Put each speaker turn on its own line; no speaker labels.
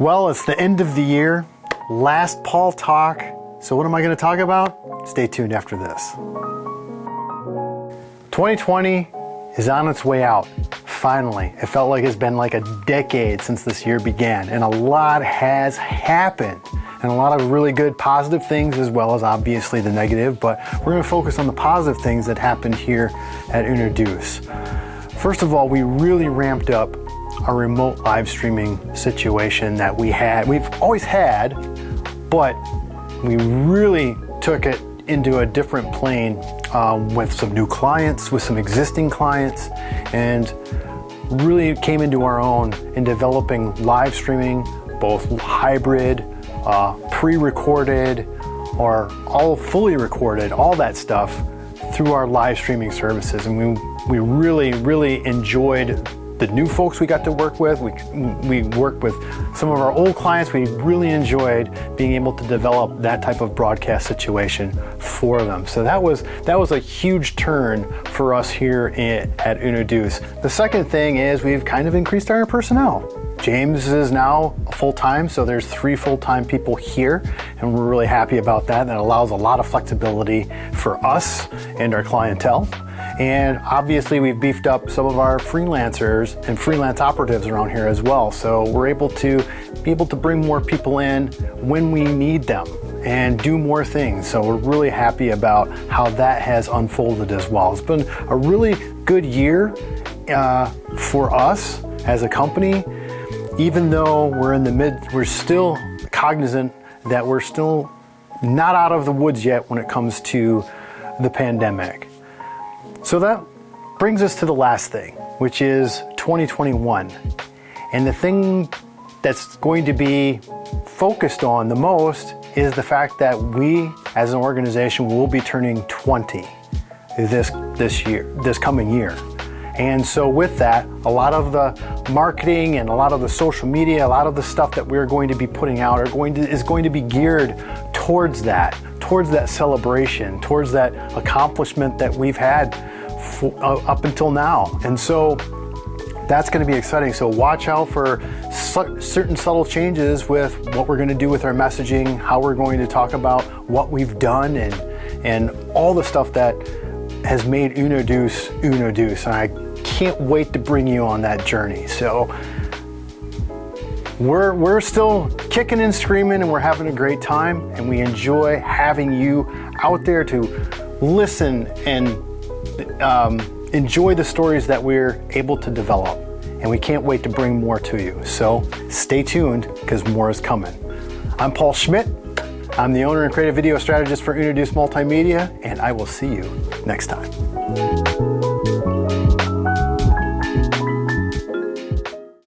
Well, it's the end of the year, last Paul talk. So, what am I going to talk about? Stay tuned after this. 2020 is on its way out. Finally, it felt like it's been like a decade since this year began, and a lot has happened. And a lot of really good positive things, as well as obviously the negative, but we're to focus on the positive things that happened here at Unoduce. First of all, we really ramped up our remote live streaming situation that we had. We've always had, but we really took it into a different plane um, with some new clients, with some existing clients, and really came into our own in developing live streaming, both hybrid, uh, pre-recorded, or all fully recorded, all that stuff through our live streaming services. And we, we really, really enjoyed the new folks we got to work with. We, we worked with some of our old clients. We really enjoyed being able to develop that type of broadcast situation for them. So that was, that was a huge turn for us here at Unoduce. The second thing is we've kind of increased our personnel. James is now full-time, so there's three full-time people here, and we're really happy about that. That allows a lot of flexibility for us and our clientele. And obviously we've beefed up some of our freelancers and freelance operatives around here as well. So we're able to be able to bring more people in when we need them and do more things. So we're really happy about how that has unfolded as well. It's been a really good year uh, for us as a company, even though we're in the mid, we're still cognizant that we're still not out of the woods yet when it comes to the pandemic. So that brings us to the last thing, which is 2021. And the thing that's going to be focused on the most is the fact that we as an organization will be turning 20 this this year, this coming year. And so with that, a lot of the marketing and a lot of the social media, a lot of the stuff that we're going to be putting out are going to is going to be geared towards that, towards that celebration, towards that accomplishment that we've had for, uh, up until now. And so that's going to be exciting. So watch out for certain subtle changes with what we're going to do with our messaging, how we're going to talk about what we've done and, and all the stuff that has made Unoduce Unoduce. And I can't wait to bring you on that journey. So we're, we're still kicking and screaming and we're having a great time and we enjoy having you out there to listen and um, enjoy the stories that we're able to develop. And we can't wait to bring more to you. So stay tuned because more is coming. I'm Paul Schmidt. I'm the owner and creative video strategist for Introduce Multimedia, and I will see you next time.